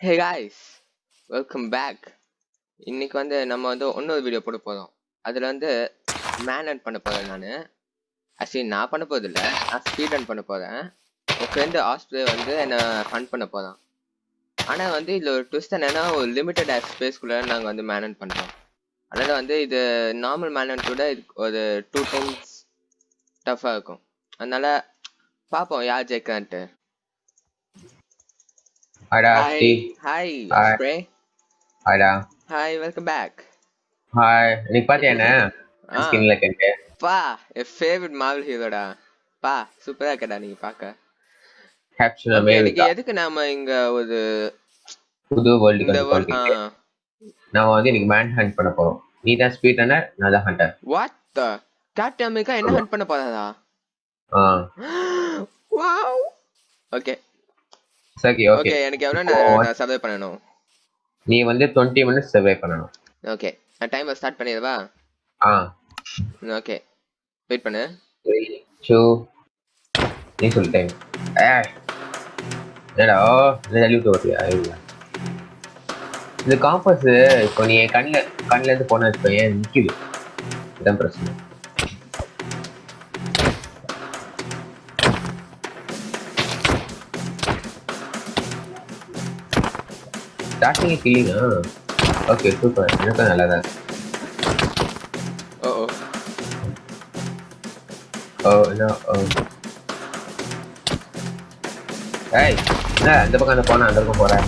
Hey guys welcome back இன்னைக்கு வந்து நம்ம வந்து இன்னொரு வீடியோ போட போகிறோம் அதில் வந்து மேன் ரன் பண்ண போகிறேன் நான். ஆக்சுவலி நான் பண்ண போகிறது இல்லை நான் ஸ்பீட் ரன் பண்ண போகிறேன் என் ஃப்ரெண்டு ஆஸ்ட்ரே வந்து என்னை ஃபன் பண்ண போகிறான் ஆனால் வந்து இதில் ஒரு ட்விஸ்ட் என்னன்னா ஒரு லிமிட்டட் ஸ்பேஸ்க்குள்ளே நாங்கள் வந்து மேன் ரன் பண்ணுறோம் அதனால் வந்து இது நார்மல் மேன் ரன் கூட இது ஒரு டூ டைம்ஸ் டஃப்பாக இருக்கும். அதனால் பார்ப்போம் யார் ஜெயிக்கிறான்ட்டு. ஹாய்டா ஹாய் ஹாய் Hi. ஆஸ்ட்ரே ஹாய்டா ஹாய் வெல்கம் பேக் ஹாய் இன்னைக்கு பாத்தியா என்ன? ஸ்கின்ல கெண்டு பா என் ஃபேவரட் மார்வல் ஹீரோடா பா சூப்பரா இருக்கடா நீங்க Okay, இன்னைக்கு அமெரிக்கா எதுக்கு நாம இங்க ஒரு புது வேர்ல்டுக்கு இந்த நாம வந்து இன்னைக்கு மேன் ஹண்ட் பண்ண போறோம். நீ தான் ஸ்பீட் ரன்னர் நான் தான் hunter what the captain America என்ன ஹண்ட் பண்ண போறாரா? ஆ. வாவ் ஓகே சரி ஓகே ஓகே எனக்கு எவ்வளவு நான் சர்வே பண்ணணும்? நீ வந்து டுவெண்ட்டி மினிட்ஸ் சர்வே பண்ணணும். ஓகே நான் டைமர் ஸ்டார்ட் பண்ணிடவா? ஆ. ஓகே வெயிட் பண்ணு. டூ நீ சொல்லு டைம் ஏ என்னடா என்ன தள்ளி விட்டு இல்ல இந்த காம்பஸ் இப்போ நீ கண்ணில் கண்ணில் இருந்து போன வச்சுக்கோ ஏன் நிற்குது இதான் பிரச்சனை. ஸ்டார்டிங் கில்லிங்கா ஓகே சூப்பர் எனக்கும் நல்லா தான் ஓ ஓ என்ன ஓ ஏய் என்ன இந்த பக்கம் அந்த போனா அந்த பக்கம் போறேன்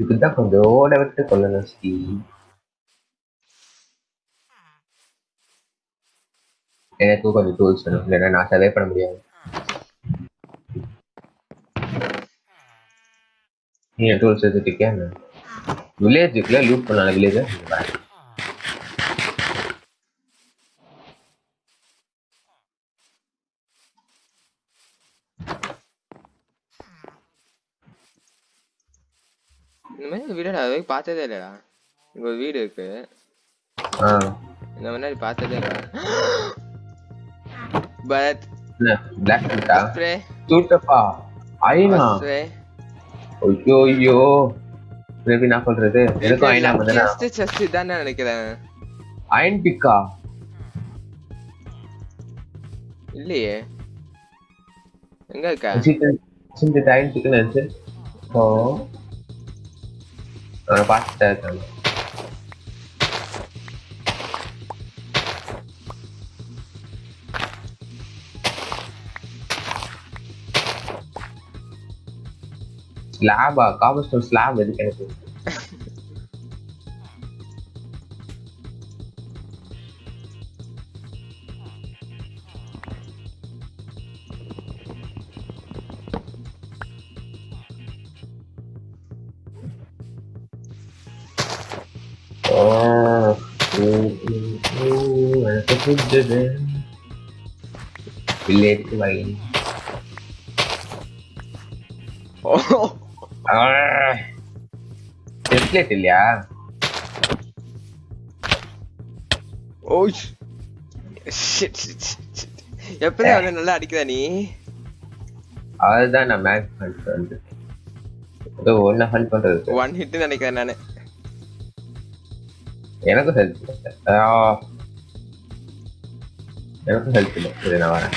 இதுதான் கொஞ்சம் ஓட விட்டு கொள்ளணும் ஸ்ரீ எனக்கும் கொஞ்சம் டூல்ஸ் வேணும் இல்லைன்னா நான் சர்வே பண்ண முடியாது நீ டூல்ஸ் எடுத்துட்டியா வில்லேஜுக்குள்ள லூட் பண்ணால வில்லேஜ் இந்த மாதிரி வீடு நான் அதுவரைக்கும் பார்த்ததே இல்லடா இங்க ஒரு வீடு இருக்கு ஆ இந்த முன்னாடி பார்த்ததே இல்லை பட் பிளாக் பண்ணிட்டா ஸ்ப்ரே சூட்டப்பா ஐனா ஸ்ப்ரே ஐயோ ஐயோ எப்படி நான் சொல்றது எனக்கும் ஐனா வந்தனா செஸ்ட் தான் நினைக்கிறேன் அயன் பிக்கா இல்லையே எங்க இருக்கா சிந்த அயன் பிக்குன்னு நினைச்சு ஓ slava có với số slava đi anh Oh, ooh, ooh, ooh, I could do that. Relate to my. Oh. Template இல்லையா? ஓ ஷிட் ஷிட் அவனை நல்லா அடிக்கிறா நீ? அதுதான் நான் மேட்ச் பண்ணிட்டு வந்து. ஏதோ ஒன்ன ஃபன் பண்றது. ஒன் ஹிட் நினைக்கிறேன் நானு. எனக்கும் ஹெல்ப் எனக்கும் ஹெல்ப் இல்லை. நான் வரேன்.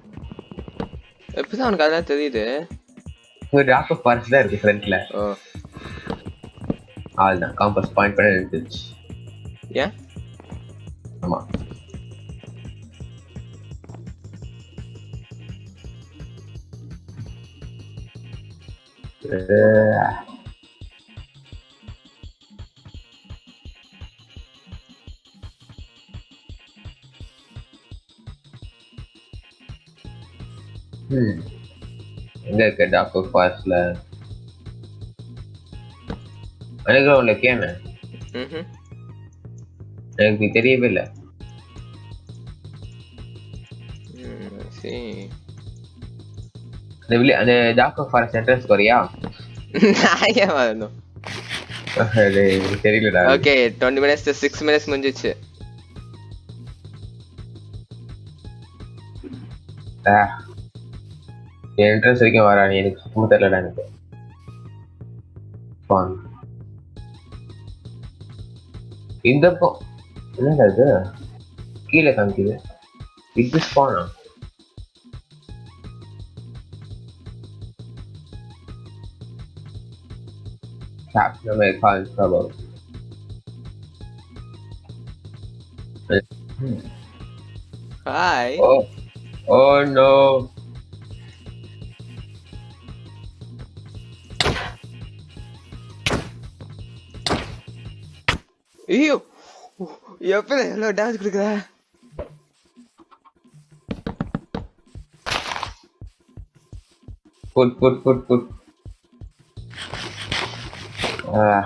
எப்பதான் அவனுக்கு அதெல்லாம் தெரியுது. ஒரு டாக்டர் ஃபால்ஸ் தான் இருக்கு ஃப்ரண்ட்ல ஓ. அதுதான் காம்பஸ் பாயிண்ட் பண்ண நின்றுச்சு ஏன்? ஆமா. ம் எங்க இருக்க டாக்டர் ஃபாஸ்ட்ல அண்டர்கிரவுண்ட்ல கேம. எனக்கு தெரியவே இல்லை அந்த வில்லே அந்த டாக்டர் ஃபாரஸ்ட் என்ட்ரன்ஸ் நான் ஏன் வரணும் தெரியலடா okay twenty minutes six minutes முடிஞ்சிச்சு என்ட்ரன்ஸ் வரைக்கும் வரா நீ எனக்கு சுத்தமா தெரியலடா எனக்கு Fun. இந்த போ என்னடா இது கீழே காமிக்குது இது ஸ்பானா Captain America in trouble. Hi Oh, oh no. अयो यहाँ पे हेलो डांस कर रहा है put, put, put. ah.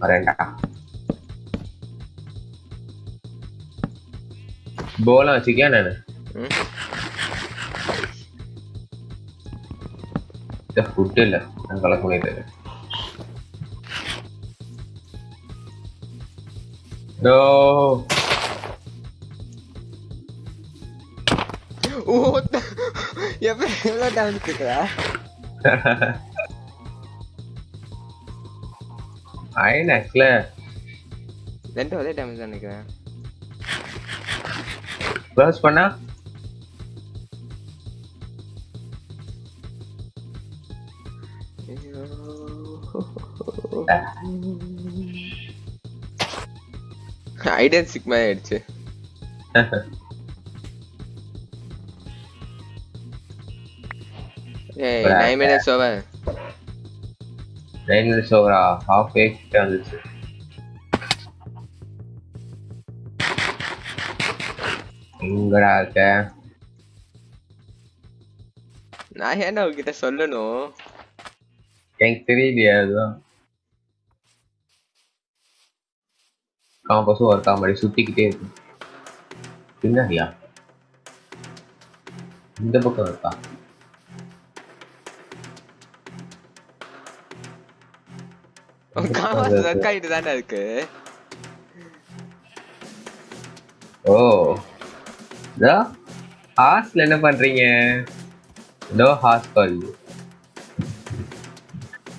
Mereka bola sih nah. kan ada udah udah lah. Kalau kulit ada முடியாது நோ ஓ எப்ப எவ்வளோ டான்ஸ் கொடுக்குற ஐநாக்ஸ்ல ரெண்டு ஒரே டேமேஜ் தான் நினைக்கிறேன் க்ளோஸ் பண்ணா ஐயோ. ஐடன் சிக் மாதிரி ஆயிடுச்சு. ஏய் nine minutes over nine minutes ஓவரா ஹாஃப் ஏ கிட்ட வந்துச்சு. எங்கடா இருக்க? நான் ஏன்டா உங்ககிட்ட சொல்லணும்? எனக்கு தெரியலையா அதுதான். காம்பஸும் ஒரு காமெடி சுத்திக்கிட்டே இருக்கு. பின்னாடியா? இந்த பக்கம் இருக்கா? தானே இருக்கு? ஓ. ஹாஸ்ல என்ன பண்றீங்க? நோ ஹாஸ் கால்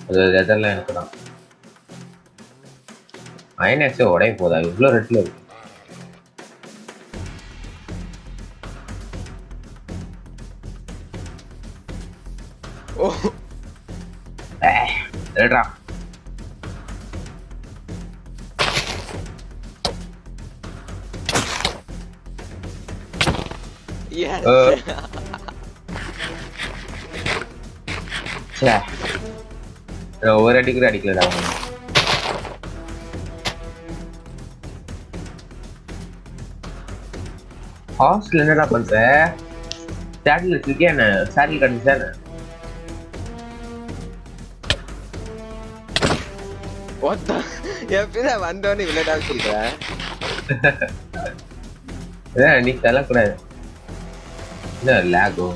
அது எனக்கு தான் ஐநாக்ஸே உடைய போதா இவ்வளோ ரெட்டில் இருக்கு. ஓ. ரெட்ரா yes Uh. ச்சே. நான் ஒரு அடி கூட அடிக்கலடா ஹாஸ்டல் என்னடா பண்ற? சேட்டில் வச்சிருக்கே என்ன? சேட்டில் what the? எப்படிதான் வந்தோன்னு டான்ஸ் சொல்ற? நீ தரக்கூடாது என்ன லேகோ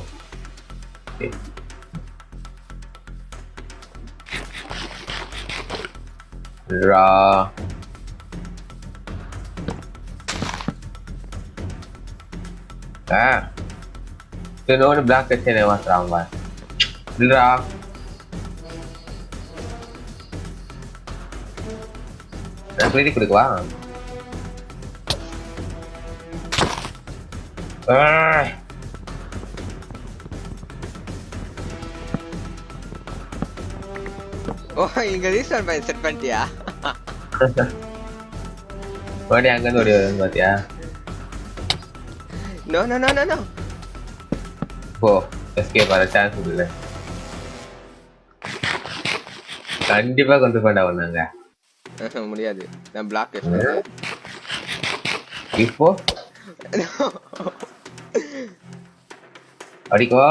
ரா. ஆ இன்னொன்று பிளாக் வச்சு என்ன மாத்துறாங்க இல்லடா நான் எழுதி கொடுக்கவா ஆ ஓ இங்க ரீஸ்டார்ட் பண்ணி செட் பண்ணிட்டியா மறுபடியும் அங்கேருந்து ஓடி வருது பாத்தியா No no no no no போ எஸ்கேப் ஆகிற சான்ஸ் இல்லை கண்டிப்பா கொண்டு போண்டா ஒண்ணாங்க முடியாது. நான் பிளாக் இப்போ? அடிக்கோ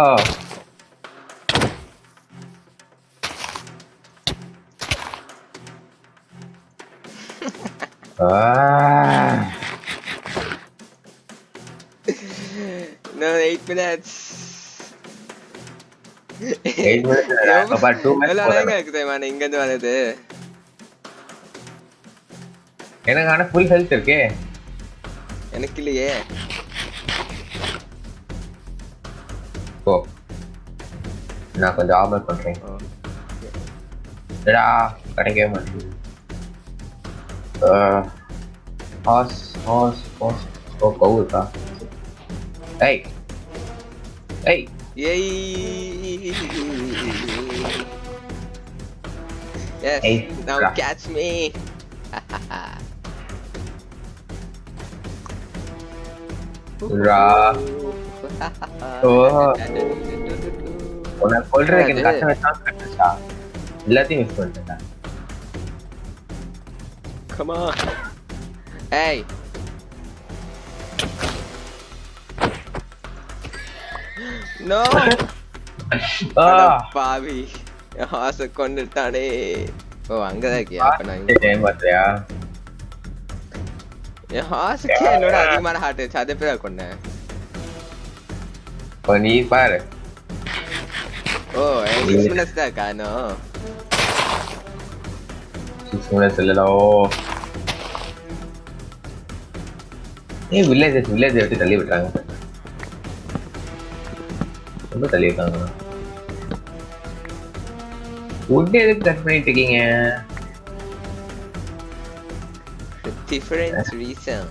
Ah, No, eight minutes. eight minutes இல்லடா. எவ்வளவு- அப்பா, two minutes எவ்வளவு போதும். நேரம் இருக்கு தெரியுமா நான் இங்க இருந்து வர்றது எனக்கு ஆனா ஃபுல் ஹெல்த் இருக்கே எனக்கு இல்லையே ஓ நான் கொஞ்சம் ஆர்மர் பண்றேன் ஓ. டா கிடைக்கவே மாட்டேங்குது ஹாஸ் ஹாஸ் ஹாஸ் ஓ கவு இருக்கா ஏய் ஏய் Yay! Yes, Hey, now bra. catch me! ரா ஓ உன்னை கொல்றதுக்கு எனக்கு அது- கஷ்டம் வச்சா கட்டுச்சா எல்லாத்தையும் மிஸ் பண்ணிட்டேன் Come on! Hey! அட பாவி. ஆசை கொண்டுட்டானே. ஓ அங்கதான் இருக்கியா? அப்ப நான் என் ஆசைக்கே என்னோட அதிகமான ஹார்ட் வச்சு அதை பேர் கொண்டேன்? இப்போ நீ பாரு. ஓ சிக்ஸ் மினிட்ஸ் தான் இருக்கா இன்னும்? சிக்ஸ் மினிட்ஸ் இல்லடா ஓ. ஏய் வில்லேஜஸ் வில்லேஜ் எடுத்து தள்ளி விட்டாங்க ரொம்ப தள்ளி இருக்காங்க உட் எதுக்கு கட் பண்ணிட்டு இருக்கீங்க different reason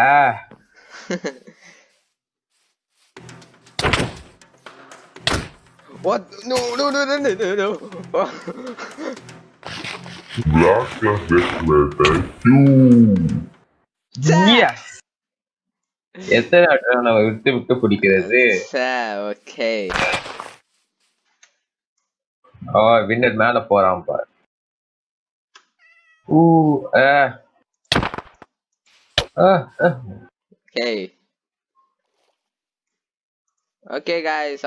ah what no no no no no no no Black Declared you. Yes! எத்தனை வாட்டி நம்ம விட்டு விட்டு பிடிக்கிறது? Okay. ஓ வின்னர் மேல போறான் பாரு. ஊ ஆ ஆ ஆ. okay. Okay guys